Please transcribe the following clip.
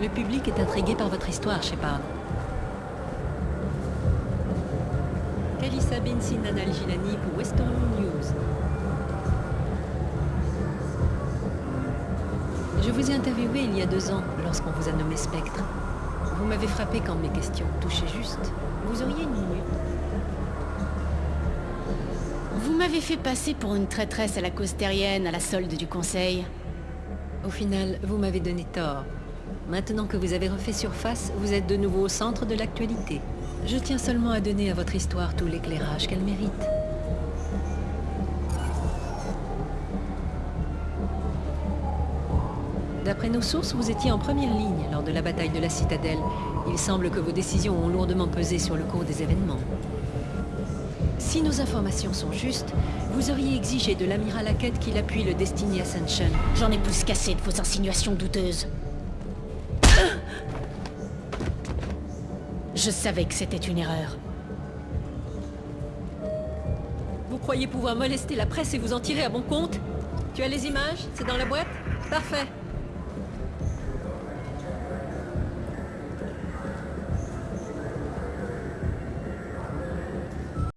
Le public est intrigué par votre histoire, Shepard. Kalissa bin Sinan al-Gilani pour Western News. Je vous ai interviewé il y a deux ans, lorsqu'on vous a nommé Spectre. Vous m'avez frappé quand mes questions touchaient juste. Vous auriez une minute? Vous m'avez fait passer pour une traîtresse à la cause terrienne, à la solde du Conseil. Au final, vous m'avez donné tort. Maintenant que vous avez refait surface, vous êtes de nouveau au centre de l'actualité. Je tiens seulement à donner à votre histoire tout l'éclairage qu'elle mérite. D'après nos sources, vous étiez en première ligne lors de la bataille de la Citadelle. Il semble que vos décisions ont lourdement pesé sur le cours des événements. Si nos informations sont justes, vous auriez exigé de l'amiral Hackett qu'il appuie le Destiny Ascension. J'en ai plus qu'assez de vos insinuations douteuses. Je savais que c'était une erreur. Vous croyez pouvoir molester la presse et vous en tirer à bon compte? Tu as les images? C'est dans la boîte? Parfait.